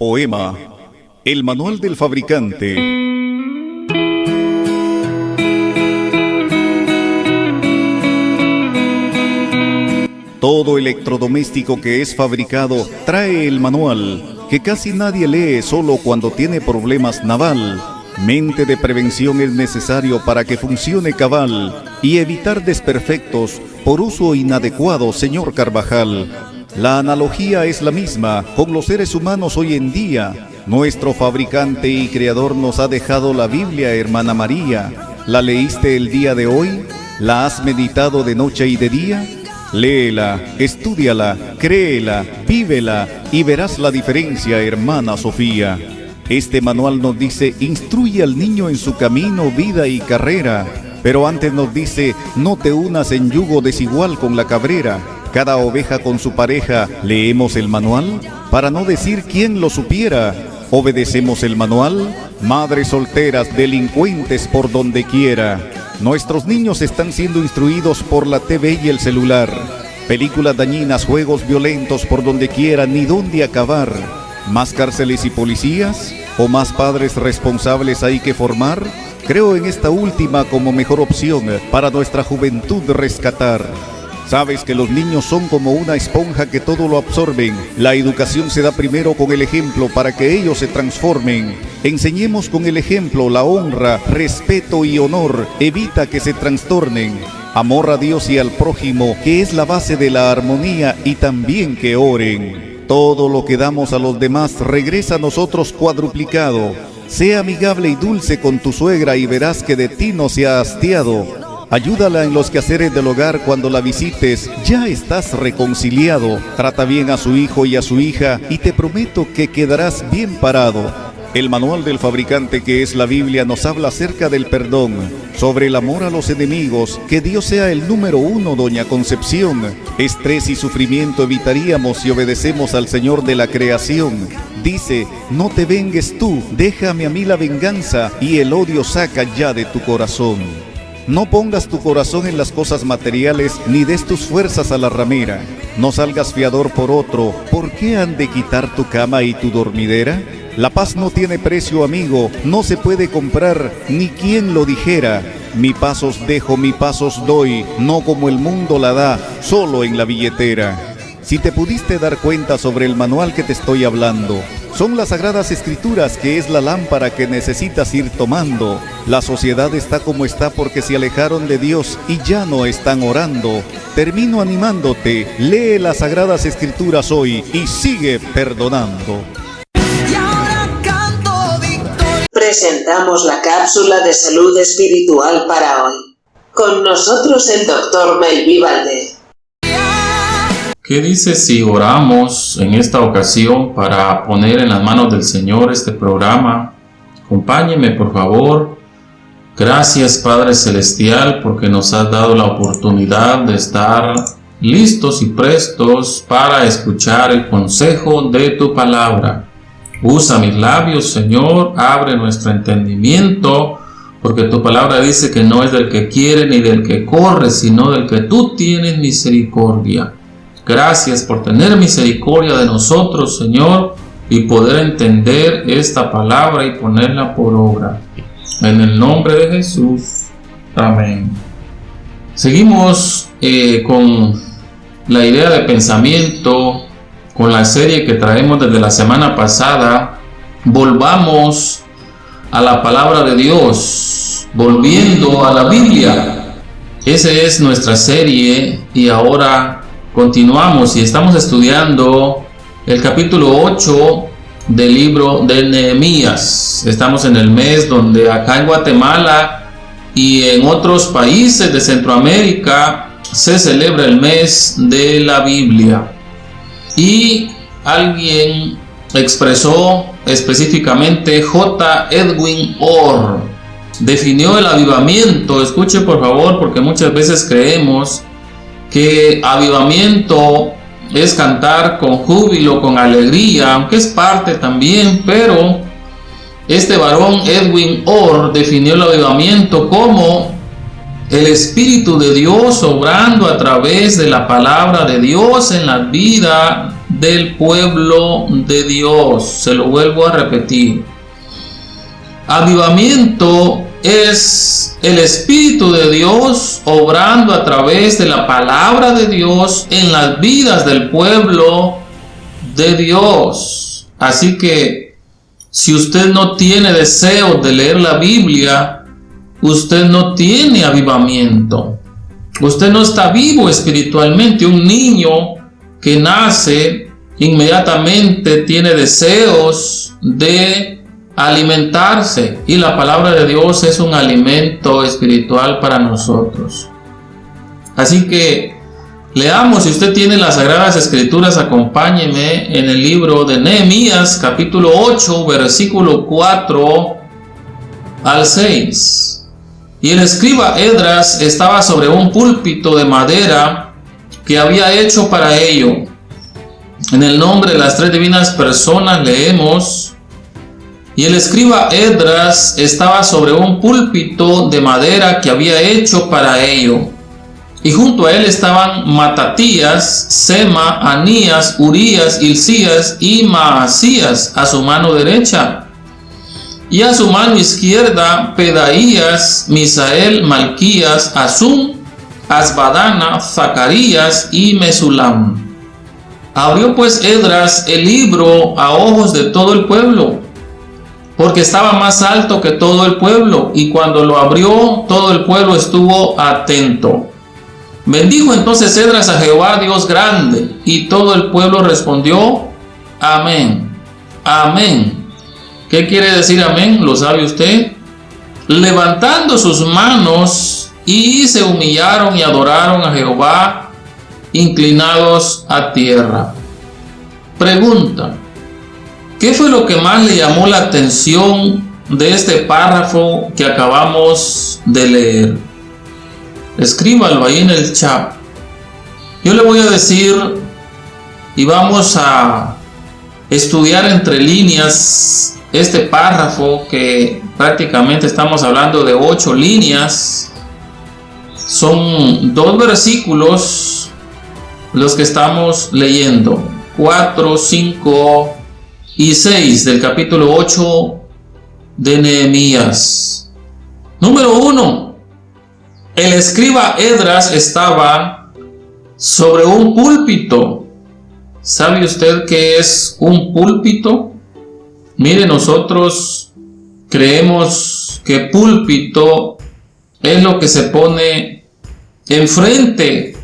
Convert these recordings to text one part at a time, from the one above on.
Poema El manual del fabricante Todo electrodoméstico que es fabricado trae el manual, que casi nadie lee solo cuando tiene problemas naval. Mente de prevención es necesario para que funcione cabal y evitar desperfectos por uso inadecuado, señor Carvajal. La analogía es la misma con los seres humanos hoy en día. Nuestro fabricante y creador nos ha dejado la Biblia, hermana María. ¿La leíste el día de hoy? ¿La has meditado de noche y de día? Léela, estudiala, créela, vívela y verás la diferencia, hermana Sofía. Este manual nos dice, instruye al niño en su camino, vida y carrera. Pero antes nos dice, no te unas en yugo desigual con la cabrera. Cada oveja con su pareja, ¿leemos el manual? Para no decir quién lo supiera. ¿Obedecemos el manual? Madres solteras, delincuentes por donde quiera. Nuestros niños están siendo instruidos por la TV y el celular. Películas dañinas, juegos violentos por donde quiera, ni dónde acabar. ¿Más cárceles y policías? ¿O más padres responsables hay que formar? Creo en esta última como mejor opción para nuestra juventud rescatar. Sabes que los niños son como una esponja que todo lo absorben. La educación se da primero con el ejemplo para que ellos se transformen. Enseñemos con el ejemplo la honra, respeto y honor. Evita que se trastornen. Amor a Dios y al prójimo, que es la base de la armonía y también que oren. Todo lo que damos a los demás regresa a nosotros cuadruplicado. Sea amigable y dulce con tu suegra y verás que de ti no se ha hastiado. Ayúdala en los quehaceres del hogar cuando la visites. Ya estás reconciliado. Trata bien a su hijo y a su hija y te prometo que quedarás bien parado. El manual del fabricante que es la Biblia nos habla acerca del perdón, sobre el amor a los enemigos, que Dios sea el número uno, doña Concepción. Estrés y sufrimiento evitaríamos si obedecemos al Señor de la creación. Dice, no te vengues tú, déjame a mí la venganza y el odio saca ya de tu corazón. No pongas tu corazón en las cosas materiales, ni des tus fuerzas a la ramera. No salgas fiador por otro. ¿Por qué han de quitar tu cama y tu dormidera? La paz no tiene precio, amigo, no se puede comprar, ni quien lo dijera. Mi pasos dejo, mi pasos doy, no como el mundo la da, solo en la billetera. Si te pudiste dar cuenta sobre el manual que te estoy hablando, son las sagradas escrituras que es la lámpara que necesitas ir tomando. La sociedad está como está porque se alejaron de Dios y ya no están orando. Termino animándote, lee las sagradas escrituras hoy y sigue perdonando. Presentamos la cápsula de salud espiritual para hoy. Con nosotros el doctor Melví Valdez. ¿Qué dice si oramos en esta ocasión para poner en las manos del Señor este programa? Acompáñeme por favor. Gracias Padre Celestial porque nos has dado la oportunidad de estar listos y prestos para escuchar el consejo de tu palabra. Usa mis labios, Señor, abre nuestro entendimiento, porque tu palabra dice que no es del que quiere ni del que corre, sino del que tú tienes misericordia. Gracias por tener misericordia de nosotros, Señor, y poder entender esta palabra y ponerla por obra. En el nombre de Jesús. Amén. Seguimos eh, con la idea de pensamiento, con la serie que traemos desde la semana pasada. Volvamos a la palabra de Dios, volviendo a la Biblia. Esa es nuestra serie y ahora Continuamos y estamos estudiando el capítulo 8 del libro de Nehemías. Estamos en el mes donde acá en Guatemala y en otros países de Centroamérica se celebra el mes de la Biblia. Y alguien expresó específicamente J. Edwin Orr. Definió el avivamiento, escuche por favor porque muchas veces creemos que avivamiento es cantar con júbilo, con alegría, aunque es parte también, pero este varón Edwin Orr definió el avivamiento como el Espíritu de Dios obrando a través de la palabra de Dios en la vida del pueblo de Dios. Se lo vuelvo a repetir. Avivamiento es el Espíritu de Dios obrando a través de la palabra de Dios en las vidas del pueblo de Dios. Así que si usted no tiene deseo de leer la Biblia, usted no tiene avivamiento. Usted no está vivo espiritualmente. Un niño que nace inmediatamente tiene deseos de alimentarse y la palabra de Dios es un alimento espiritual para nosotros. Así que leamos, si usted tiene las Sagradas Escrituras, acompáñeme en el libro de Nehemías capítulo 8 versículo 4 al 6. Y el escriba Edras estaba sobre un púlpito de madera que había hecho para ello. En el nombre de las tres divinas personas leemos y el escriba Edras estaba sobre un púlpito de madera que había hecho para ello. Y junto a él estaban Matatías, Sema, Anías, Urías, Ilcías y Maasías a su mano derecha. Y a su mano izquierda Pedaías, Misael, Malquías, Asum, Asbadana, Zacarías y Mesulam. Abrió pues Edras el libro a ojos de todo el pueblo porque estaba más alto que todo el pueblo, y cuando lo abrió, todo el pueblo estuvo atento. Bendijo entonces Cedras a Jehová Dios grande, y todo el pueblo respondió, amén, amén. ¿Qué quiere decir amén? ¿Lo sabe usted? Levantando sus manos y se humillaron y adoraron a Jehová, inclinados a tierra. Pregunta, ¿Qué fue lo que más le llamó la atención de este párrafo que acabamos de leer? Escríbalo ahí en el chat. Yo le voy a decir y vamos a estudiar entre líneas este párrafo que prácticamente estamos hablando de ocho líneas. Son dos versículos los que estamos leyendo. Cuatro, cinco y 6 del capítulo 8 de Nehemías. Número 1. El escriba Edras estaba sobre un púlpito. ¿Sabe usted qué es un púlpito? Mire, nosotros creemos que púlpito es lo que se pone enfrente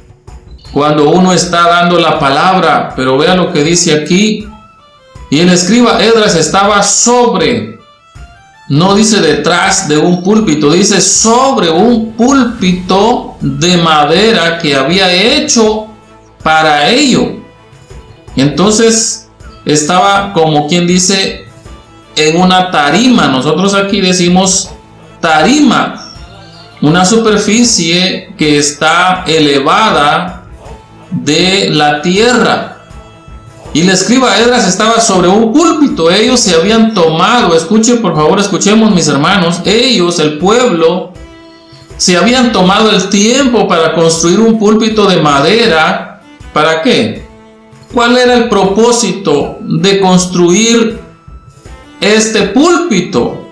cuando uno está dando la palabra, pero vea lo que dice aquí, y el escriba Edras estaba sobre, no dice detrás de un púlpito, dice sobre un púlpito de madera que había hecho para ello. Entonces estaba como quien dice en una tarima. Nosotros aquí decimos tarima, una superficie que está elevada de la tierra. Y el escriba Edras estaba sobre un púlpito. Ellos se habían tomado, escuchen por favor, escuchemos mis hermanos, ellos, el pueblo, se habían tomado el tiempo para construir un púlpito de madera. ¿Para qué? ¿Cuál era el propósito de construir este púlpito?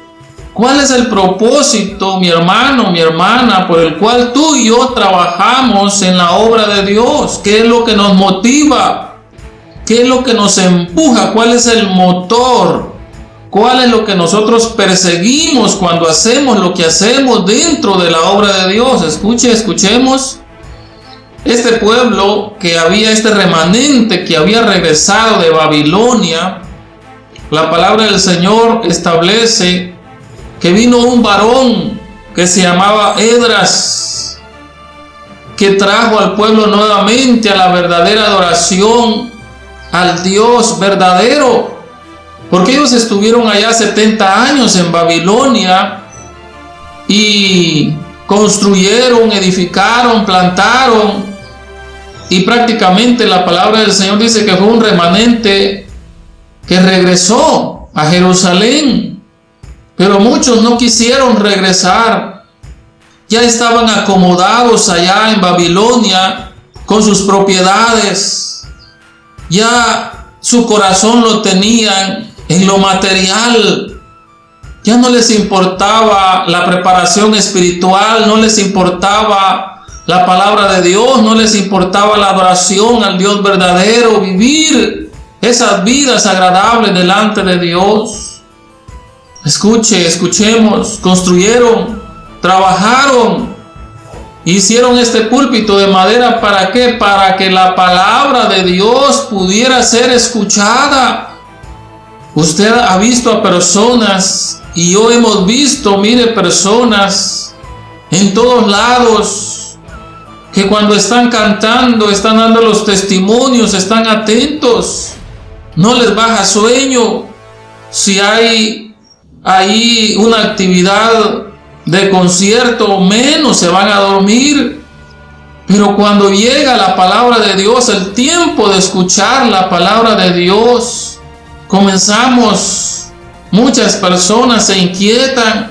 ¿Cuál es el propósito, mi hermano, mi hermana, por el cual tú y yo trabajamos en la obra de Dios? ¿Qué es lo que nos motiva? ¿Qué es lo que nos empuja? ¿Cuál es el motor? ¿Cuál es lo que nosotros perseguimos cuando hacemos lo que hacemos dentro de la obra de Dios? Escuche, escuchemos. Este pueblo que había, este remanente que había regresado de Babilonia, la palabra del Señor establece que vino un varón que se llamaba Edras, que trajo al pueblo nuevamente a la verdadera adoración al Dios verdadero. Porque ellos estuvieron allá 70 años en Babilonia y construyeron, edificaron, plantaron y prácticamente la palabra del Señor dice que fue un remanente que regresó a Jerusalén. Pero muchos no quisieron regresar. Ya estaban acomodados allá en Babilonia con sus propiedades ya su corazón lo tenían en lo material. Ya no les importaba la preparación espiritual, no les importaba la palabra de Dios, no les importaba la adoración al Dios verdadero, vivir esas vidas agradables delante de Dios. Escuche, escuchemos, construyeron, trabajaron, hicieron este púlpito de madera para qué? Para que la palabra de Dios pudiera ser escuchada. Usted ha visto a personas y yo hemos visto, mire, personas en todos lados que cuando están cantando, están dando los testimonios, están atentos, no les baja sueño. Si hay ahí una actividad de concierto, menos se van a dormir. Pero cuando llega la palabra de Dios, el tiempo de escuchar la palabra de Dios, comenzamos, muchas personas se inquietan,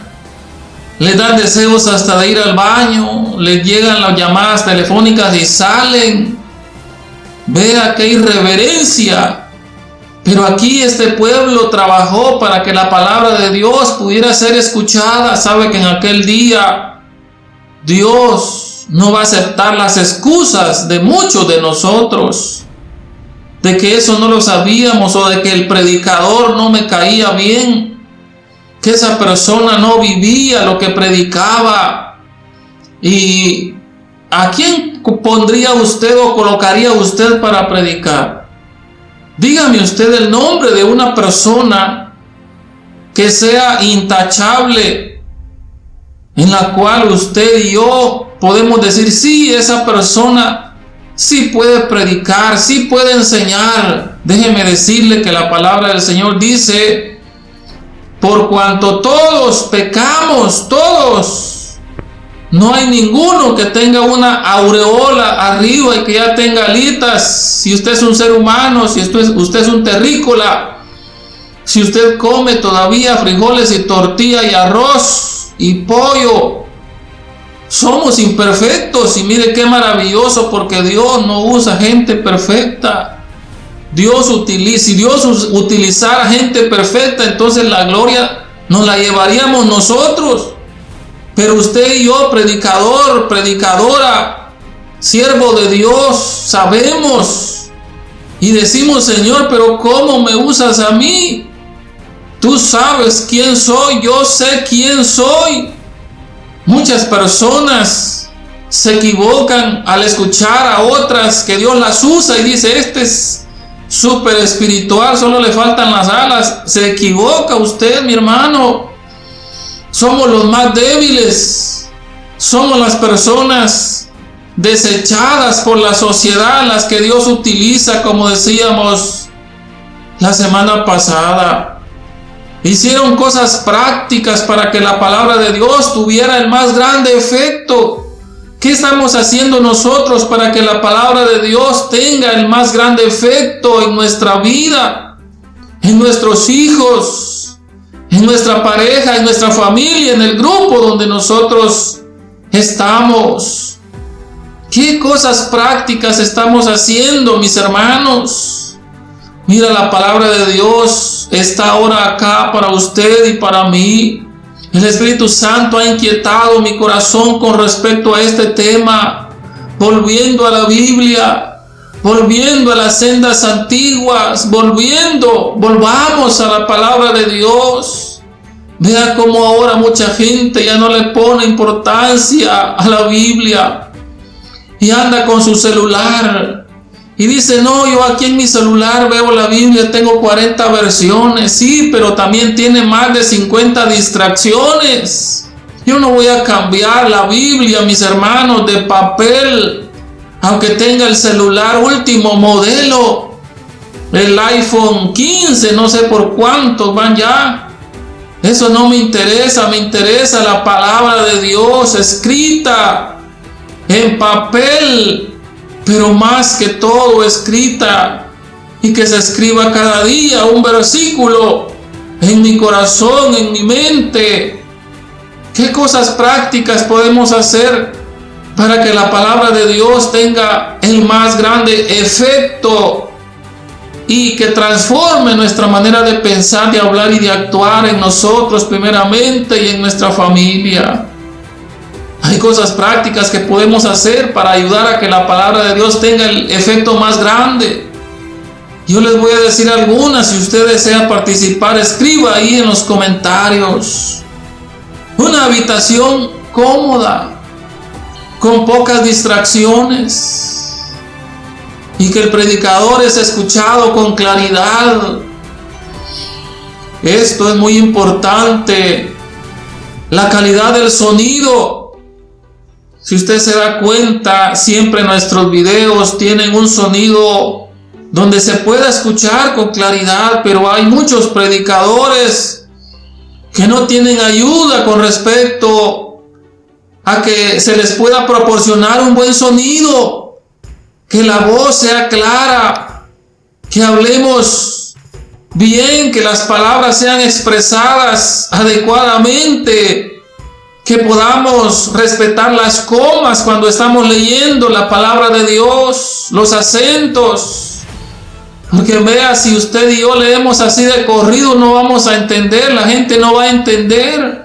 les dan deseos hasta de ir al baño, les llegan las llamadas telefónicas y salen. Vea qué irreverencia. Pero aquí este pueblo trabajó para que la palabra de Dios pudiera ser escuchada. Sabe que en aquel día Dios no va a aceptar las excusas de muchos de nosotros de que eso no lo sabíamos o de que el predicador no me caía bien, que esa persona no vivía lo que predicaba. ¿Y a quién pondría usted o colocaría usted para predicar? Dígame usted el nombre de una persona que sea intachable, en la cual usted y yo podemos decir, sí, esa persona sí puede predicar, sí puede enseñar. Déjeme decirle que la palabra del Señor dice, por cuanto todos pecamos, todos, no hay ninguno que tenga una aureola arriba y que ya tenga alitas. Si usted es un ser humano, si usted es, un terrícola, si usted come todavía frijoles y tortilla y arroz y pollo, somos imperfectos y mire qué maravilloso porque Dios no usa gente perfecta. Dios utiliza, si Dios utilizara gente perfecta, entonces la gloria nos la llevaríamos nosotros. Pero usted y yo, predicador, predicadora, siervo de Dios, sabemos y decimos, Señor, pero ¿cómo me usas a mí? Tú sabes quién soy, yo sé quién soy. Muchas personas se equivocan al escuchar a otras que Dios las usa y dice, este es súper espiritual, solo le faltan las alas. Se equivoca usted, mi hermano. Somos los más débiles. Somos las personas desechadas por la sociedad, las que Dios utiliza, como decíamos la semana pasada. Hicieron cosas prácticas para que la palabra de Dios tuviera el más grande efecto. ¿Qué estamos haciendo nosotros para que la palabra de Dios tenga el más grande efecto en nuestra vida, en nuestros hijos, en nuestra pareja, en nuestra familia, en el grupo donde nosotros estamos? ¿Qué cosas prácticas estamos haciendo, mis hermanos? Mira, la palabra de Dios está ahora acá para usted y para mí. El Espíritu Santo ha inquietado mi corazón con respecto a este tema, volviendo a la Biblia, volviendo a las sendas antiguas, volviendo, volvamos a la palabra de Dios. Vea cómo ahora mucha gente ya no le pone importancia a la Biblia y anda con su celular y dice, no, yo aquí en mi celular veo la Biblia, tengo 40 versiones, sí, pero también tiene más de 50 distracciones. Yo no voy a cambiar la Biblia, mis hermanos, de papel, aunque tenga el celular último modelo, el iPhone 15, no sé por cuántos van ya. Eso no me interesa, me interesa la palabra de Dios escrita en papel pero más que todo escrita y que se escriba cada día un versículo en mi corazón, en mi mente. ¿Qué cosas prácticas podemos hacer para que la palabra de Dios tenga el más grande efecto y que transforme nuestra manera de pensar, de hablar y de actuar en nosotros primeramente y en nuestra familia. Hay cosas prácticas que podemos hacer para ayudar a que la palabra de Dios tenga el efecto más grande. Yo les voy a decir algunas, si usted desea participar, escriba ahí en los comentarios. Una habitación cómoda, con pocas distracciones y que el predicador es escuchado con claridad. Esto es muy importante. La calidad del sonido. Si usted se da cuenta, siempre nuestros videos tienen un sonido donde se pueda escuchar con claridad, pero hay muchos predicadores que no tienen ayuda con respecto a que se les pueda proporcionar un buen sonido que la voz sea clara, que hablemos bien, que las palabras sean expresadas adecuadamente, que podamos respetar las comas cuando estamos leyendo la palabra de Dios, los acentos. Porque vea, si usted y yo leemos así de corrido, no vamos a entender, la gente no va a entender.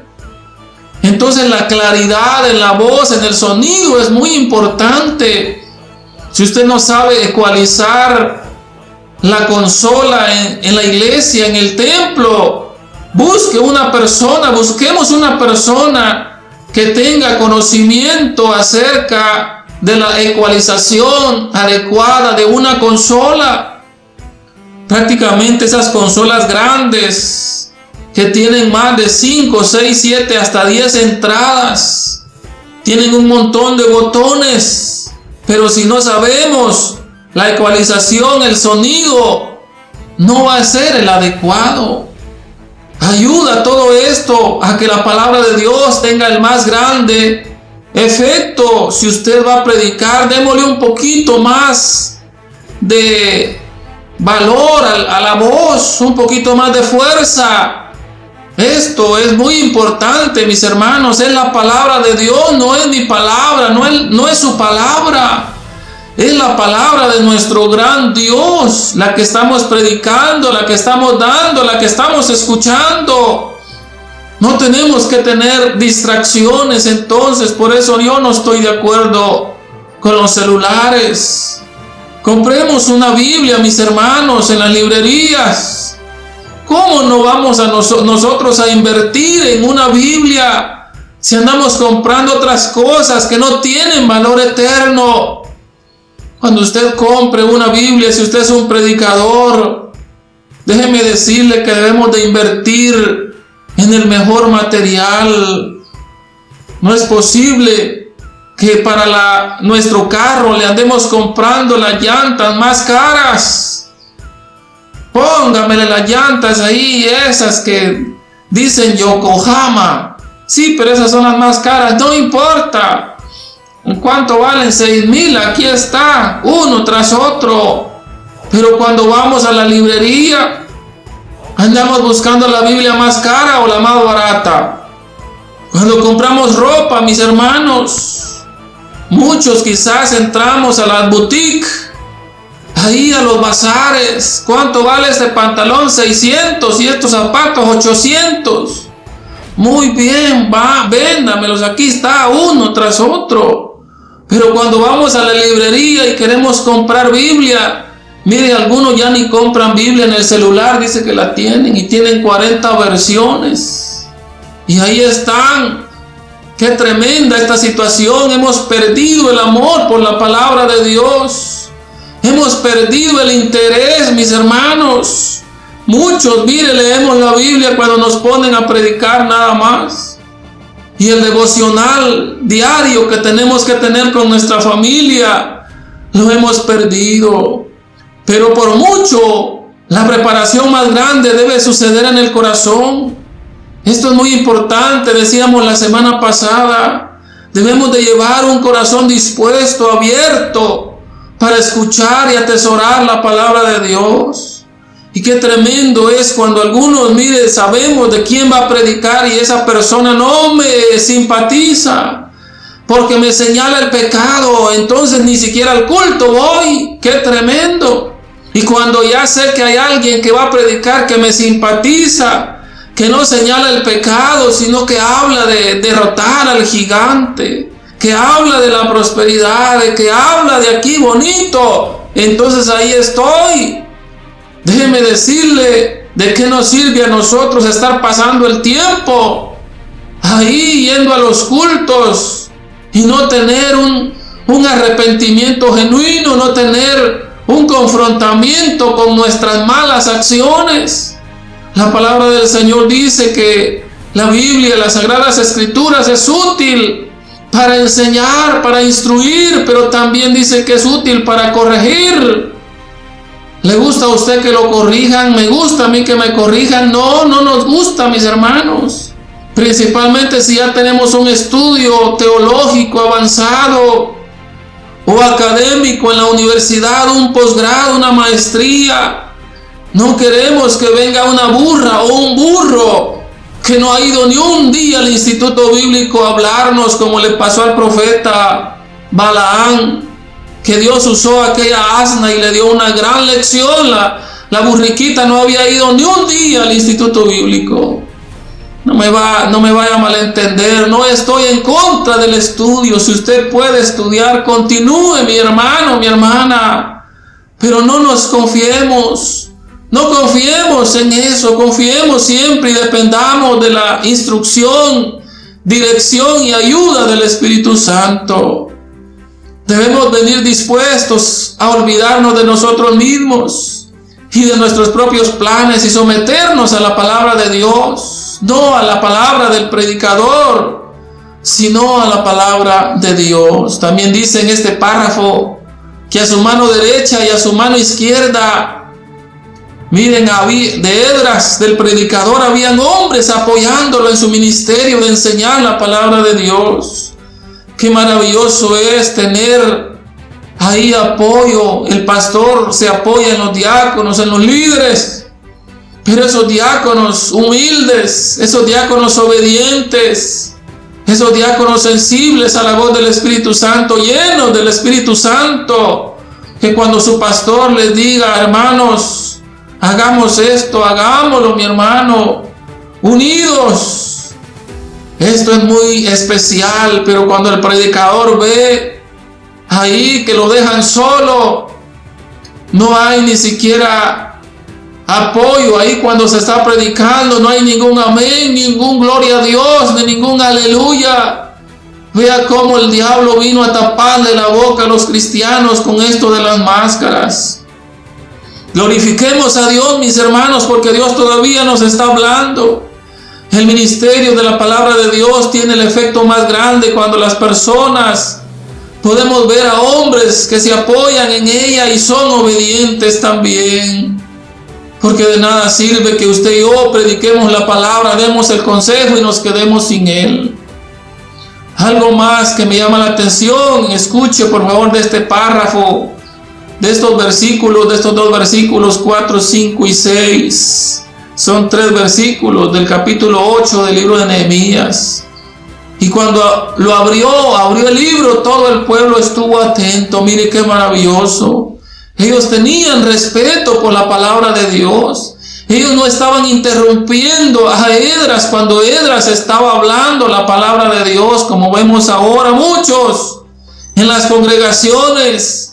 Entonces la claridad en la voz, en el sonido es muy importante. Si usted no sabe ecualizar la consola en, la iglesia, en el templo, busque una persona, busquemos una persona que tenga conocimiento acerca de la ecualización adecuada de una consola. Prácticamente esas consolas grandes que tienen más de 5, 6, 7, hasta 10 entradas, tienen un montón de botones pero si no sabemos la ecualización, el sonido, no va a ser el adecuado. Ayuda todo esto a que la palabra de Dios tenga el más grande efecto. Si usted va a predicar, démosle un poquito más de valor a, la voz, un poquito más de fuerza. Esto es muy importante, mis hermanos. Es la palabra de Dios, no es mi palabra, no es, su palabra. Es la palabra de nuestro gran Dios, la que estamos predicando, la que estamos dando, la que estamos escuchando. No tenemos que tener distracciones entonces, por eso yo no estoy de acuerdo con los celulares. Compremos una Biblia, mis hermanos, en las librerías. ¿Cómo no vamos a nosotros a invertir en una Biblia si andamos comprando otras cosas que no tienen valor eterno? Cuando usted compre una Biblia, si usted es un predicador, déjeme decirle que debemos de invertir en el mejor material. No es posible que para nuestro carro le andemos comprando las llantas más caras Póngamele las llantas ahí, esas que dicen Yokohama. Sí, pero esas son las más caras, no importa. ¿En cuánto valen? 6 mil, aquí está, uno tras otro. Pero cuando vamos a la librería, andamos buscando la Biblia más cara o la más barata. Cuando compramos ropa, mis hermanos, muchos quizás entramos a las boutiques ahí a los bazares. ¿Cuánto vale este pantalón? 600 y estos zapatos 800. Muy bien, va, véndamelos. Aquí está uno tras otro. Pero cuando vamos a la librería y queremos comprar Biblia, mire, algunos ya ni compran Biblia en el celular, dice que la tienen y tienen 40 versiones. Y ahí están. Qué tremenda esta situación. Hemos perdido el amor por la palabra de Dios. Hemos perdido el interés, mis hermanos. Muchos, mire, leemos la Biblia cuando nos ponen a predicar nada más. Y el devocional diario que tenemos que tener con nuestra familia, lo hemos perdido. Pero por mucho, la preparación más grande debe suceder en el corazón. Esto es muy importante, decíamos la semana pasada. Debemos de llevar un corazón dispuesto, abierto, para escuchar y atesorar la palabra de Dios. Y qué tremendo es cuando algunos, mire, sabemos de quién va a predicar y esa persona no me simpatiza porque me señala el pecado, entonces ni siquiera al culto voy. Qué tremendo. Y cuando ya sé que hay alguien que va a predicar que me simpatiza, que no señala el pecado, sino que habla de derrotar al gigante, que habla de la prosperidad, de que habla de aquí bonito, entonces ahí estoy. Déjeme decirle de qué nos sirve a nosotros estar pasando el tiempo ahí yendo a los cultos y no tener un, un arrepentimiento genuino, no tener un confrontamiento con nuestras malas acciones. La palabra del Señor dice que la Biblia, las Sagradas Escrituras es útil para enseñar, para instruir, pero también dice que es útil para corregir. ¿Le gusta a usted que lo corrijan? ¿Me gusta a mí que me corrijan? No, no nos gusta, mis hermanos. Principalmente si ya tenemos un estudio teológico avanzado o académico en la universidad, un posgrado, una maestría. No queremos que venga una burra o un burro que no ha ido ni un día al instituto bíblico a hablarnos como le pasó al profeta Balaán, que Dios usó aquella asna y le dio una gran lección. La, la burriquita no había ido ni un día al instituto bíblico. No me, va, no me vaya a malentender, no estoy en contra del estudio. Si usted puede estudiar, continúe, mi hermano, mi hermana. Pero no nos confiemos, no confiemos en eso, confiemos siempre y dependamos de la instrucción, dirección y ayuda del Espíritu Santo. Debemos venir dispuestos a olvidarnos de nosotros mismos y de nuestros propios planes y someternos a la palabra de Dios no a la palabra del predicador, sino a la palabra de Dios. También dice en este párrafo que a su mano derecha y a su mano izquierda, miren, de Edras, del predicador, habían hombres apoyándolo en su ministerio de enseñar la palabra de Dios. Qué maravilloso es tener ahí apoyo. El pastor se apoya en los diáconos, en los líderes pero esos diáconos humildes, esos diáconos obedientes, esos diáconos sensibles a la voz del Espíritu Santo, llenos del Espíritu Santo, que cuando su pastor les diga, hermanos, hagamos esto, hagámoslo, mi hermano, unidos. Esto es muy especial, pero cuando el predicador ve ahí que lo dejan solo, no hay ni siquiera apoyo ahí cuando se está predicando. No hay ningún amén, ningún gloria a Dios, ni ningún aleluya. Vea cómo el diablo vino a taparle la boca a los cristianos con esto de las máscaras. Glorifiquemos a Dios, mis hermanos, porque Dios todavía nos está hablando. El ministerio de la palabra de Dios tiene el efecto más grande cuando las personas podemos ver a hombres que se apoyan en ella y son obedientes también. Porque de nada sirve que usted y yo prediquemos la palabra, demos el consejo y nos quedemos sin él. Algo más que me llama la atención, escuche por favor de este párrafo, de estos versículos, de estos dos versículos 4, 5 y 6. Son tres versículos del capítulo 8 del libro de Nehemías. Y cuando lo abrió, abrió el libro, todo el pueblo estuvo atento. Mire qué maravilloso. Ellos tenían respeto por la palabra de Dios. Ellos no estaban interrumpiendo a Edras cuando Edras estaba hablando la palabra de Dios, como vemos ahora muchos en las congregaciones.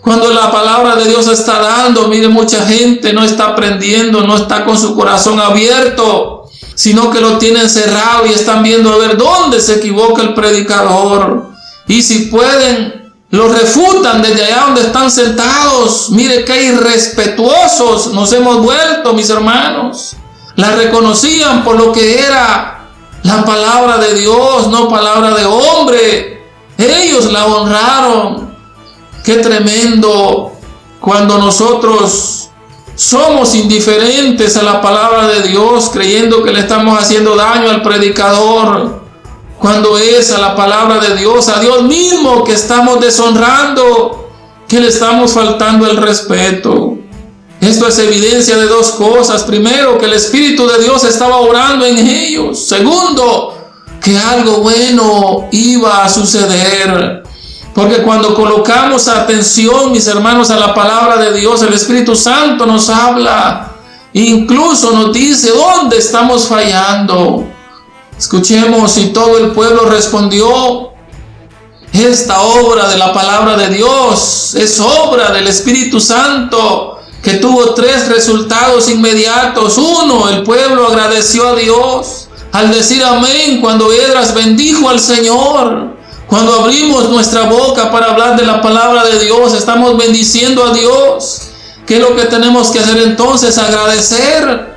Cuando la palabra de Dios está dando, mire, mucha gente no está aprendiendo, no está con su corazón abierto, sino que lo tienen cerrado y están viendo a ver dónde se equivoca el predicador. Y si pueden lo refutan desde allá donde están sentados. Mire qué irrespetuosos nos hemos vuelto, mis hermanos. La reconocían por lo que era la palabra de Dios, no palabra de hombre. Ellos la honraron. Qué tremendo cuando nosotros somos indiferentes a la palabra de Dios, creyendo que le estamos haciendo daño al predicador cuando es a la palabra de Dios, a Dios mismo que estamos deshonrando, que le estamos faltando el respeto. Esto es evidencia de dos cosas. Primero, que el Espíritu de Dios estaba orando en ellos. Segundo, que algo bueno iba a suceder. Porque cuando colocamos atención, mis hermanos, a la palabra de Dios, el Espíritu Santo nos habla. Incluso nos dice dónde estamos fallando. Escuchemos y todo el pueblo respondió, esta obra de la palabra de Dios es obra del Espíritu Santo que tuvo tres resultados inmediatos. Uno, el pueblo agradeció a Dios al decir amén cuando Edras bendijo al Señor. Cuando abrimos nuestra boca para hablar de la palabra de Dios, estamos bendiciendo a Dios. ¿Qué es lo que tenemos que hacer entonces? Agradecer.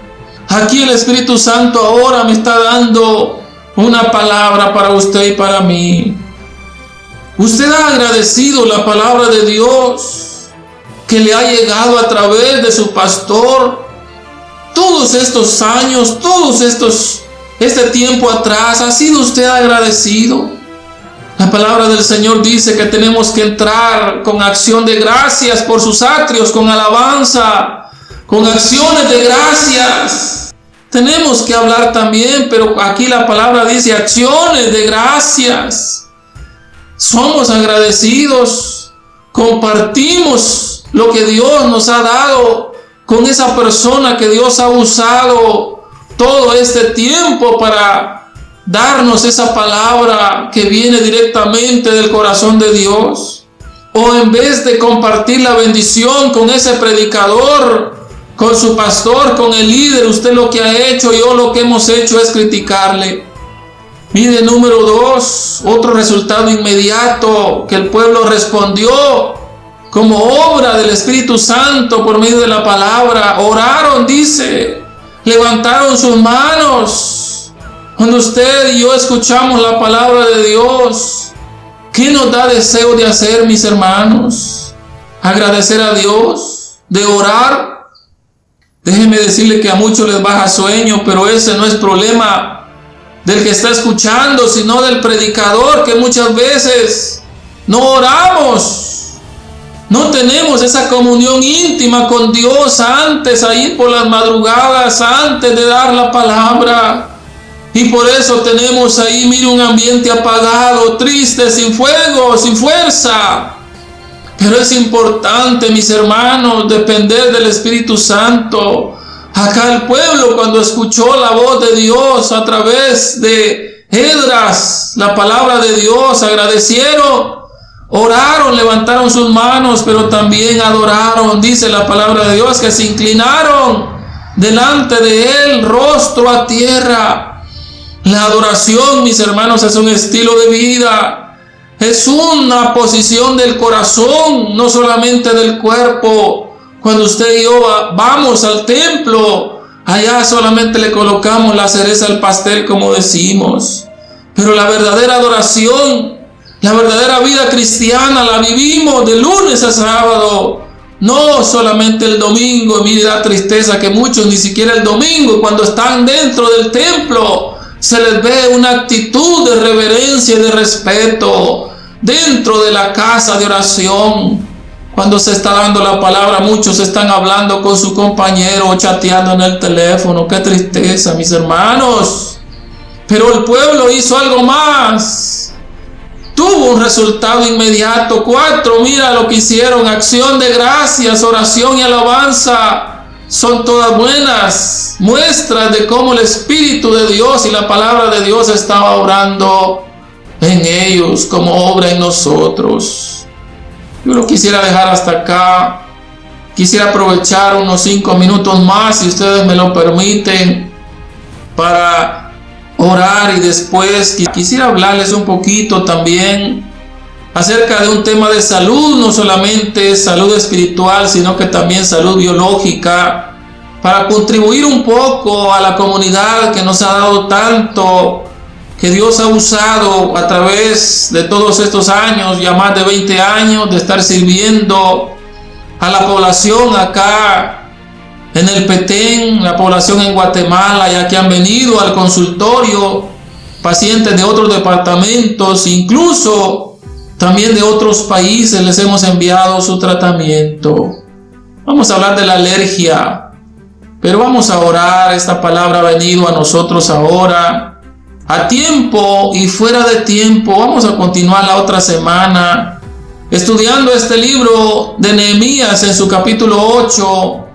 Aquí el Espíritu Santo ahora me está dando una palabra para usted y para mí. Usted ha agradecido la palabra de Dios que le ha llegado a través de su pastor todos estos años, todos estos, este tiempo atrás. ¿Ha sido usted agradecido? La palabra del Señor dice que tenemos que entrar con acción de gracias por sus atrios, con alabanza, con acciones de gracias. Tenemos que hablar también, pero aquí la palabra dice acciones de gracias. Somos agradecidos, compartimos lo que Dios nos ha dado con esa persona que Dios ha usado todo este tiempo para darnos esa palabra que viene directamente del corazón de Dios. O en vez de compartir la bendición con ese predicador, con su pastor, con el líder, usted lo que ha hecho, yo lo que hemos hecho es criticarle. Mire, número dos, otro resultado inmediato que el pueblo respondió como obra del Espíritu Santo por medio de la palabra. Oraron, dice, levantaron sus manos. Cuando usted y yo escuchamos la palabra de Dios, ¿qué nos da deseo de hacer, mis hermanos? Agradecer a Dios, de orar. Déjeme decirle que a muchos les baja sueño, pero ese no es problema del que está escuchando, sino del predicador que muchas veces no oramos no tenemos esa comunión íntima con Dios antes, a ir por las madrugadas, antes de dar la palabra. Y por eso tenemos ahí, mire, un ambiente apagado, triste, sin fuego, sin fuerza. Pero es importante, mis hermanos, depender del Espíritu Santo. Acá el pueblo cuando escuchó la voz de Dios a través de Edras, la palabra de Dios, agradecieron Oraron, levantaron sus manos, pero también adoraron. Dice la palabra de Dios que se inclinaron delante de Él, rostro a tierra. La adoración, mis hermanos, es un estilo de vida. Es una posición del corazón, no solamente del cuerpo. Cuando usted y yo vamos al templo, allá solamente le colocamos la cereza al pastel, como decimos. Pero la verdadera adoración la verdadera vida cristiana la vivimos de lunes a sábado. No solamente el domingo, mire la tristeza que muchos ni siquiera el domingo cuando están dentro del templo se les ve una actitud de reverencia y de respeto dentro de la casa de oración. Cuando se está dando la palabra, muchos están hablando con su compañero o chateando en el teléfono. Qué tristeza, mis hermanos. Pero el pueblo hizo algo más tuvo un resultado inmediato. Cuatro, mira lo que hicieron, acción de gracias, oración y alabanza. Son todas buenas muestras de cómo el Espíritu de Dios y la palabra de Dios estaba obrando en ellos como obra en nosotros. Yo lo quisiera dejar hasta acá. Quisiera aprovechar unos cinco minutos más, si ustedes me lo permiten, para orar y después quisiera hablarles un poquito también acerca de un tema de salud, no solamente salud espiritual, sino que también salud biológica, para contribuir un poco a la comunidad que nos ha dado tanto, que Dios ha usado a través de todos estos años, ya más de 20 años, de estar sirviendo a la población acá en el Petén, la población en Guatemala, ya que han venido al consultorio pacientes de otros departamentos, incluso también de otros países les hemos enviado su tratamiento. Vamos a hablar de la alergia, pero vamos a orar. Esta palabra ha venido a nosotros ahora, a tiempo y fuera de tiempo. Vamos a continuar la otra semana estudiando este libro de Nehemías en su capítulo 8,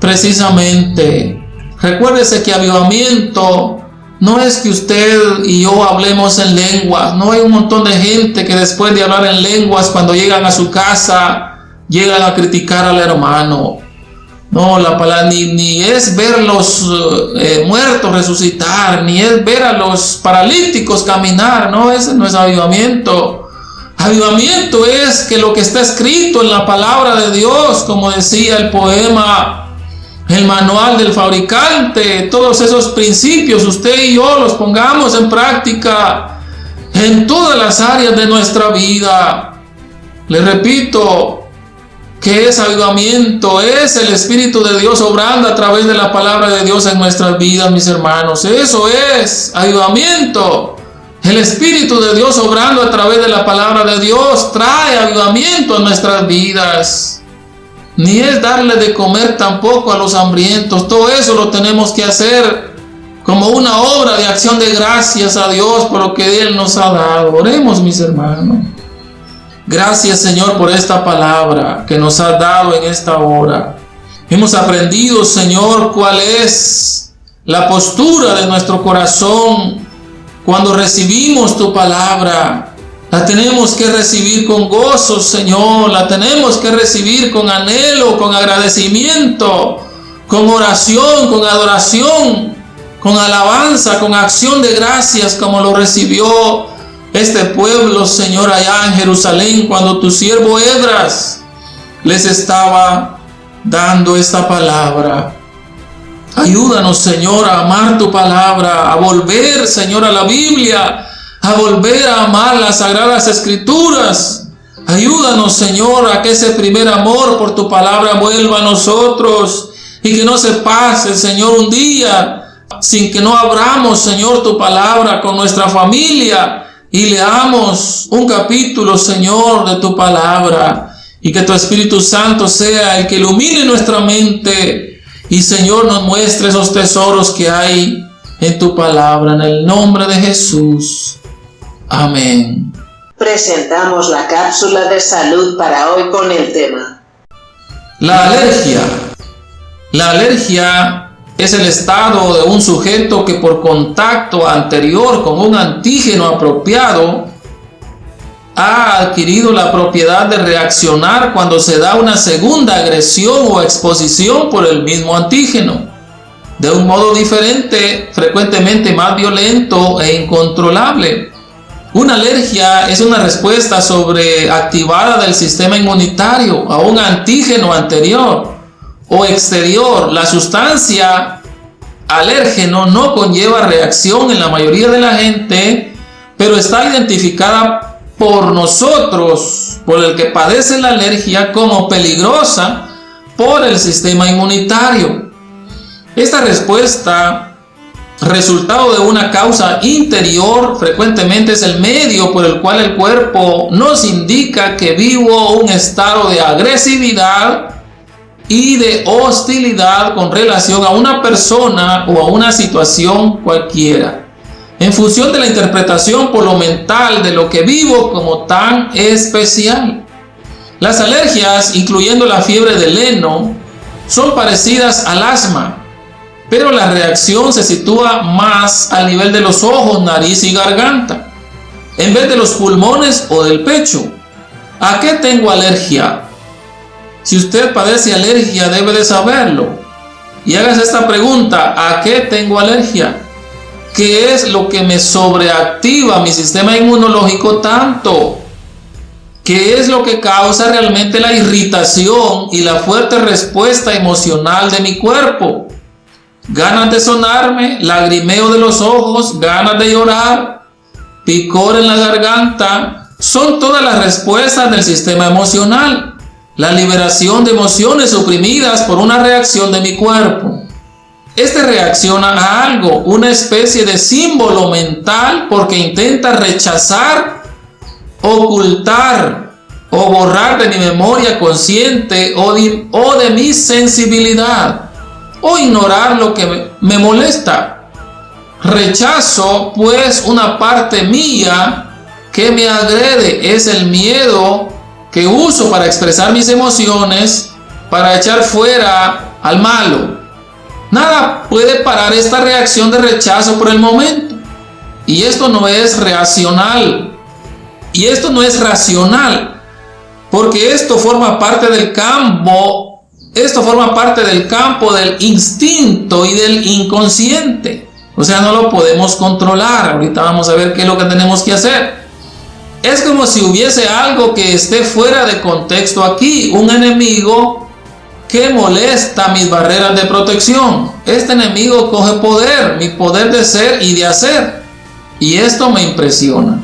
precisamente. Recuérdese que avivamiento no es que usted y yo hablemos en lenguas, no hay un montón de gente que después de hablar en lenguas, cuando llegan a su casa, llegan a criticar al hermano. No, la palabra ni, ni es ver los eh, muertos resucitar, ni es ver a los paralíticos caminar, no, ese no es avivamiento. Avivamiento es que lo que está escrito en la palabra de Dios, como decía el poema el manual del fabricante, todos esos principios, usted y yo los pongamos en práctica en todas las áreas de nuestra vida. Le repito, que es avivamiento, es el Espíritu de Dios obrando a través de la palabra de Dios en nuestras vidas, mis hermanos. Eso es avivamiento. El Espíritu de Dios obrando a través de la palabra de Dios trae avivamiento a nuestras vidas ni es darle de comer tampoco a los hambrientos. Todo eso lo tenemos que hacer como una obra de acción de gracias a Dios por lo que Él nos ha dado. Oremos, mis hermanos. Gracias, Señor, por esta palabra que nos ha dado en esta hora. Hemos aprendido, Señor, cuál es la postura de nuestro corazón cuando recibimos tu palabra. La tenemos que recibir con gozo, Señor. La tenemos que recibir con anhelo, con agradecimiento, con oración, con adoración, con alabanza, con acción de gracias, como lo recibió este pueblo, Señor, allá en Jerusalén, cuando tu siervo Edras les estaba dando esta palabra. Ayúdanos, Señor, a amar tu palabra, a volver, Señor, a la Biblia a volver a amar las sagradas escrituras. Ayúdanos, Señor, a que ese primer amor por tu palabra vuelva a nosotros y que no se pase, Señor, un día sin que no abramos, Señor, tu palabra con nuestra familia y leamos un capítulo, Señor, de tu palabra y que tu Espíritu Santo sea el que ilumine nuestra mente y, Señor, nos muestre esos tesoros que hay en tu palabra, en el nombre de Jesús. Amén. Presentamos la cápsula de salud para hoy con el tema. La alergia. La alergia es el estado de un sujeto que por contacto anterior con un antígeno apropiado ha adquirido la propiedad de reaccionar cuando se da una segunda agresión o exposición por el mismo antígeno, de un modo diferente, frecuentemente más violento e incontrolable. Una alergia es una respuesta sobreactivada del sistema inmunitario a un antígeno anterior o exterior. La sustancia alérgeno no conlleva reacción en la mayoría de la gente, pero está identificada por nosotros, por el que padece la alergia, como peligrosa por el sistema inmunitario. Esta respuesta resultado de una causa interior frecuentemente es el medio por el cual el cuerpo nos indica que vivo un estado de agresividad y de hostilidad con relación a una persona o a una situación cualquiera. En función de la interpretación por lo mental de lo que vivo como tan especial. Las alergias, incluyendo la fiebre del heno, son parecidas al asma, pero la reacción se sitúa más al nivel de los ojos, nariz y garganta, en vez de los pulmones o del pecho. ¿A qué tengo alergia? Si usted padece alergia, debe de saberlo. Y hagas esta pregunta, ¿a qué tengo alergia? ¿Qué es lo que me sobreactiva mi sistema inmunológico tanto? ¿Qué es lo que causa realmente la irritación y la fuerte respuesta emocional de mi cuerpo? ganas de sonarme, lagrimeo de los ojos, ganas de llorar, picor en la garganta, son todas las respuestas del sistema emocional, la liberación de emociones oprimidas por una reacción de mi cuerpo. Este reacciona a algo, una especie de símbolo mental porque intenta rechazar, ocultar o borrar de mi memoria consciente o de, mi sensibilidad o ignorar lo que me molesta. Rechazo pues una parte mía que me agrede, es el miedo que uso para expresar mis emociones, para echar fuera al malo. Nada puede parar esta reacción de rechazo por el momento. Y esto no es racional. Y esto no es racional. Porque esto forma parte del campo. Esto forma parte del campo del instinto y del inconsciente. O sea, no lo podemos controlar. Ahorita vamos a ver qué es lo que tenemos que hacer. Es como si hubiese algo que esté fuera de contexto aquí. Un enemigo que molesta mis barreras de protección. Este enemigo coge poder, mi poder de ser y de hacer. Y esto me impresiona.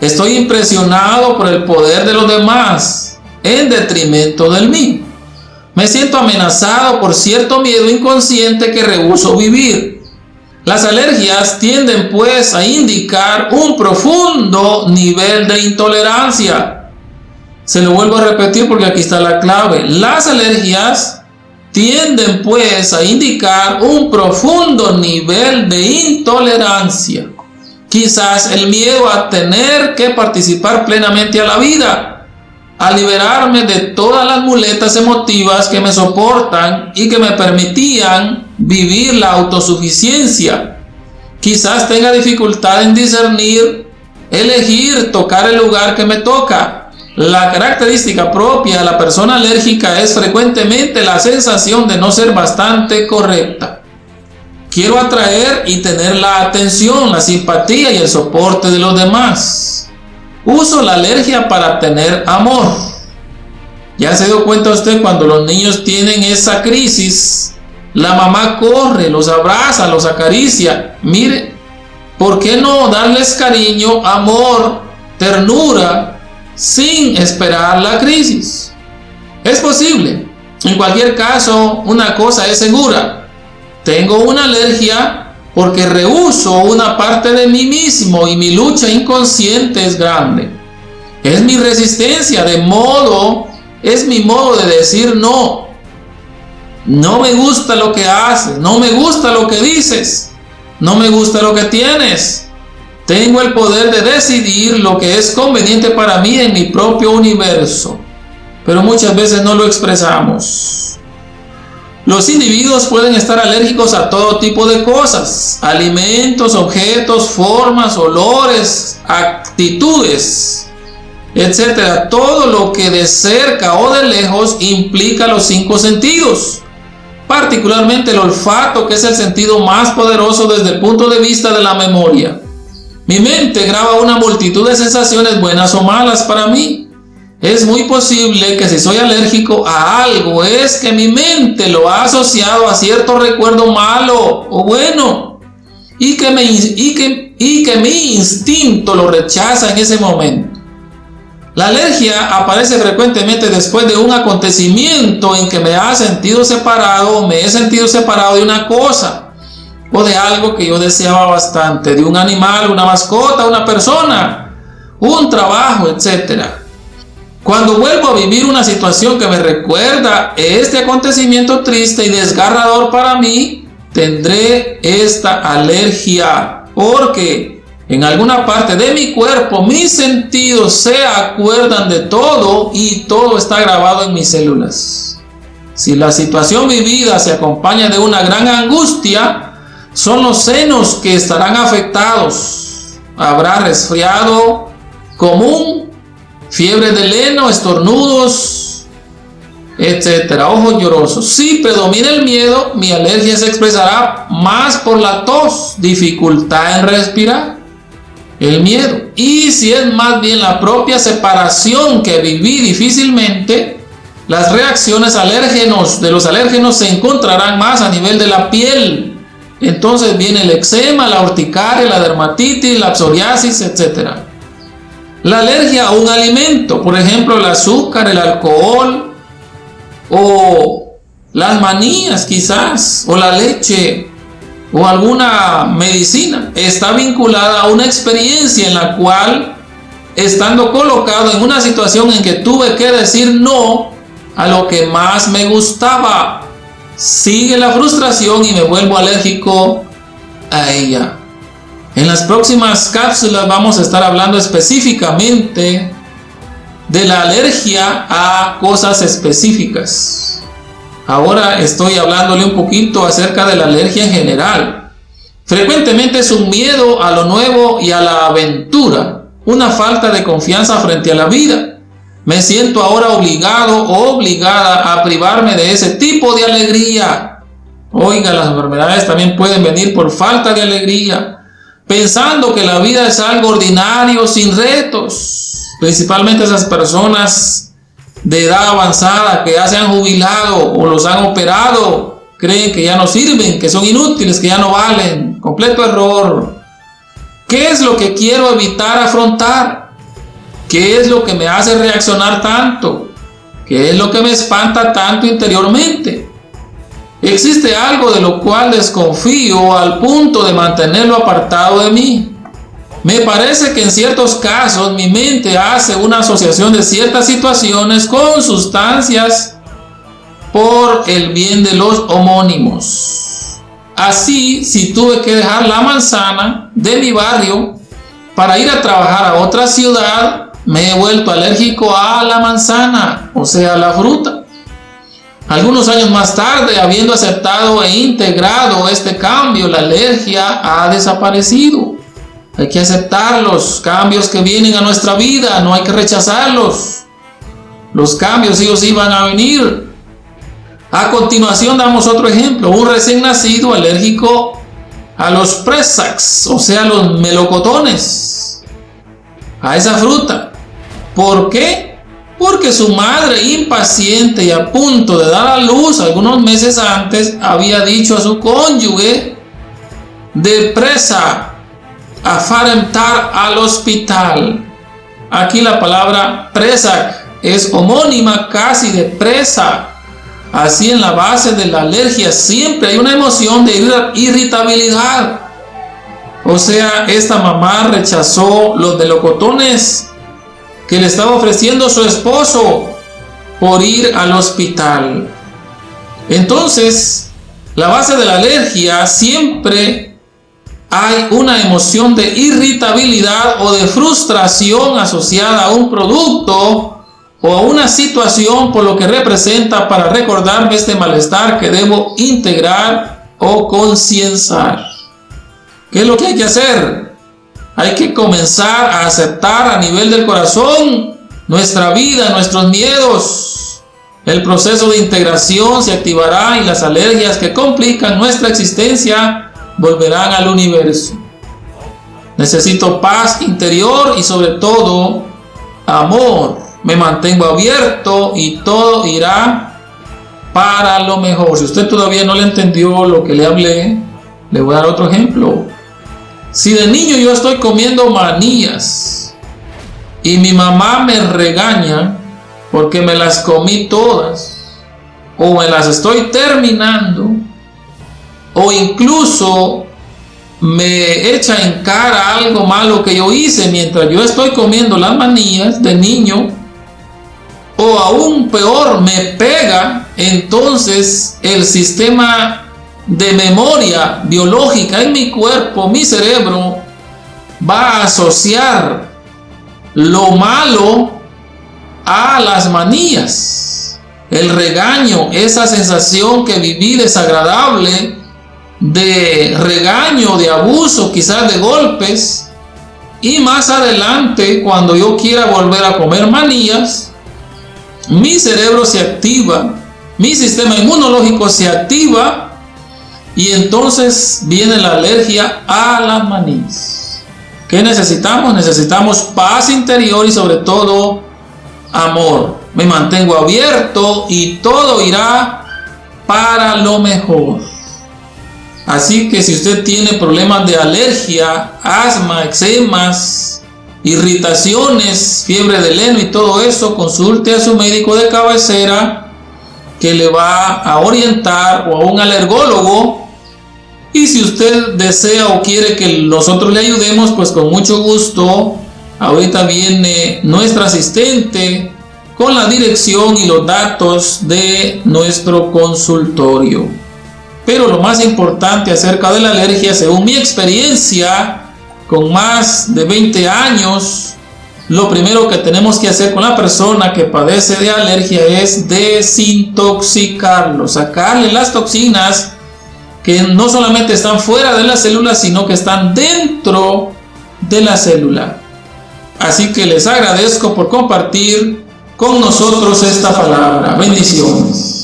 Estoy impresionado por el poder de los demás en detrimento del mío. Me siento amenazado por cierto miedo inconsciente que rehuso vivir. Las alergias tienden pues a indicar un profundo nivel de intolerancia. Se lo vuelvo a repetir porque aquí está la clave. Las alergias tienden pues a indicar un profundo nivel de intolerancia. Quizás el miedo a tener que participar plenamente a la vida, a liberarme de todas las muletas emotivas que me soportan y que me permitían vivir la autosuficiencia. Quizás tenga dificultad en discernir, elegir, tocar el lugar que me toca. La característica propia de la persona alérgica es frecuentemente la sensación de no ser bastante correcta. Quiero atraer y tener la atención, la simpatía y el soporte de los demás. Uso la alergia para tener amor. Ya se dio cuenta usted cuando los niños tienen esa crisis, la mamá corre, los abraza, los acaricia. Mire, ¿por qué no darles cariño, amor, ternura, sin esperar la crisis? Es posible. En cualquier caso, una cosa es segura tengo una alergia porque rehuso una parte de mí mismo y mi lucha inconsciente es grande. Es mi resistencia, de modo, es mi modo de decir no. No me gusta lo que haces, no me gusta lo que dices, no me gusta lo que tienes. Tengo el poder de decidir lo que es conveniente para mí en mi propio universo, pero muchas veces no lo expresamos. Los individuos pueden estar alérgicos a todo tipo de cosas, alimentos, objetos, formas, olores, actitudes, etcétera. Todo lo que de cerca o de lejos implica los cinco sentidos, particularmente el olfato, que es el sentido más poderoso desde el punto de vista de la memoria. Mi mente graba una multitud de sensaciones buenas o malas para mí. Es muy posible que si soy alérgico a algo es que mi mente lo ha asociado a cierto recuerdo malo o bueno y que, y que mi instinto lo rechaza en ese momento. La alergia aparece frecuentemente después de un acontecimiento en que me ha sentido separado o me he sentido separado de una cosa o de algo que yo deseaba bastante, de un animal, una mascota, una persona, un trabajo, etcétera. Cuando vuelvo a vivir una situación que me recuerda este acontecimiento triste y desgarrador para mí, tendré esta alergia porque en alguna parte de mi cuerpo mis sentidos se acuerdan de todo y todo está grabado en mis células. Si la situación vivida se acompaña de una gran angustia, son los senos que estarán afectados. Habrá resfriado común fiebre de leno, estornudos, etcétera, ojos llorosos. Si predomina el miedo, mi alergia se expresará más por la tos, dificultad en respirar, el miedo. Y si es más bien la propia separación que viví difícilmente, las reacciones alérgenos de los alérgenos se encontrarán más a nivel de la piel. Entonces viene el eczema, la urticaria, la dermatitis, la psoriasis, etcétera. La alergia a un alimento, por ejemplo, el azúcar, el alcohol o las manías quizás, o la leche o alguna medicina, está vinculada a una experiencia en la cual, estando colocado en una situación en que tuve que decir no a lo que más me gustaba, sigue la frustración y me vuelvo alérgico a ella. En las próximas cápsulas vamos a estar hablando específicamente de la alergia a cosas específicas. Ahora estoy hablándole un poquito acerca de la alergia en general. Frecuentemente es un miedo a lo nuevo y a la aventura, una falta de confianza frente a la vida. Me siento ahora obligado o obligada a privarme de ese tipo de alegría. Oiga, las enfermedades también pueden venir por falta de alegría, pensando que la vida es algo ordinario, sin retos. Principalmente esas personas de edad avanzada que ya se han jubilado o los han operado, creen que ya no sirven, que son inútiles, que ya no valen. Completo error. ¿Qué es lo que quiero evitar afrontar? ¿Qué es lo que me hace reaccionar tanto? ¿Qué es lo que me espanta tanto interiormente? Existe algo de lo cual desconfío al punto de mantenerlo apartado de mí. Me parece que en ciertos casos mi mente hace una asociación de ciertas situaciones con sustancias por el bien de los homónimos. Así, si tuve que dejar la manzana de mi barrio para ir a trabajar a otra ciudad, me he vuelto alérgico a la manzana, o sea, a la fruta. Algunos años más tarde, habiendo aceptado e integrado este cambio, la alergia ha desaparecido. Hay que aceptar los cambios que vienen a nuestra vida, no hay que rechazarlos. Los cambios ellos iban a venir. A continuación damos otro ejemplo, un recién nacido alérgico a los presax, o sea, los melocotones, a esa fruta. ¿Por qué? Porque su madre impaciente y a punto de dar a luz algunos meses antes había dicho a su cónyuge de presa a farentar al hospital. Aquí la palabra presa es homónima casi de presa. Así en la base de la alergia siempre hay una emoción de irritabilidad. O sea, esta mamá rechazó los melocotones que le estaba ofreciendo su esposo por ir al hospital. Entonces, la base de la alergia siempre hay una emoción de irritabilidad o de frustración asociada a un producto o a una situación por lo que representa para recordarme este malestar que debo integrar o concienciar. ¿Qué es lo que hay que hacer? Hay que comenzar a aceptar a nivel del corazón nuestra vida, nuestros miedos. El proceso de integración se activará y las alergias que complican nuestra existencia volverán al universo. Necesito paz interior y sobre todo amor. Me mantengo abierto y todo irá para lo mejor. Si usted todavía no le entendió lo que le hablé, le voy a dar otro ejemplo. Si de niño yo estoy comiendo manillas y mi mamá me regaña porque me las comí todas o me las estoy terminando, o incluso me echa en cara algo malo que yo hice mientras yo estoy comiendo las manillas de niño, o aún peor, me pega, entonces el sistema de memoria biológica en mi cuerpo, mi cerebro, va a asociar lo malo a las manillas. El regaño, esa sensación que viví desagradable, de regaño, de abuso, quizás de golpes. Y más adelante, cuando yo quiera volver a comer manillas, mi cerebro se activa, mi sistema inmunológico se activa y entonces viene la alergia a las manillas. ¿Qué necesitamos? Necesitamos paz interior y sobre todo amor. Me mantengo abierto y todo irá para lo mejor. Así que si usted tiene problemas de alergia, asma, eczemas, irritaciones, fiebre de leno y todo eso, consulte a su médico de cabecera que le va a orientar o a un alergólogo. Y si usted desea o quiere que nosotros le ayudemos, pues con mucho gusto. Ahorita viene nuestra asistente con la dirección y los datos de nuestro consultorio. Pero lo más importante acerca de la alergia, según mi experiencia, con más de 20 años lo primero que tenemos que hacer con la persona que padece de alergia es desintoxicarlo, sacarle las toxinas que no solamente están fuera de la célula, sino que están dentro de la célula. Así que les agradezco por compartir con nosotros esta palabra. Bendiciones.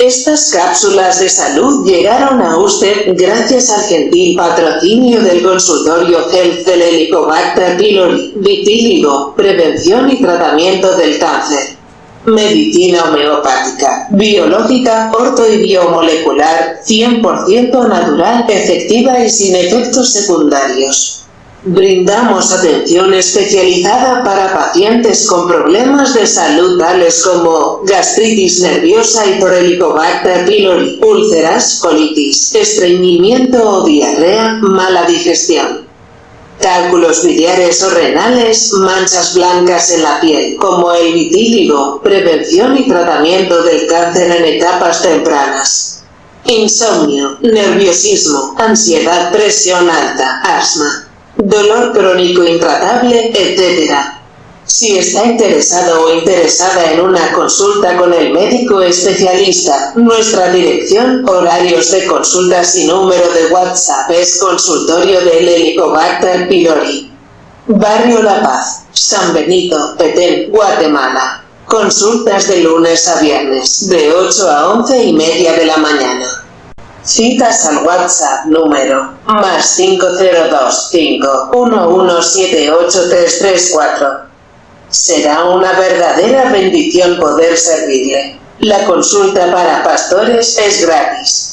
Estas cápsulas de salud llegaron a usted gracias al gentil patrocinio del consultorio Health del Helicobacter pylori, vitíligo, prevención y tratamiento del cáncer. Medicina homeopática, biológica, orto y biomolecular, 100% natural, efectiva y sin efectos secundarios. Brindamos atención especializada para pacientes con problemas de salud tales como gastritis nerviosa y por Helicobacter pylori, úlceras, colitis, estreñimiento o diarrea, mala digestión. Cálculos biliares o renales, manchas blancas en la piel, como el vitíligo, prevención y tratamiento del cáncer en etapas tempranas. Insomnio, nerviosismo, ansiedad, presión alta, asma dolor crónico intratable, etc. Si está interesado o interesada en una consulta con el médico especialista, nuestra dirección, horarios de consultas y número de WhatsApp es consultorio del Helicobacter pylori. Barrio La Paz, San Benito, Petén, Guatemala. Consultas de lunes a viernes, de 8 a 11 y media de la mañana. Citas al WhatsApp número más 5025-1178-334. Será una verdadera bendición poder servirle. La consulta para pastores es gratis.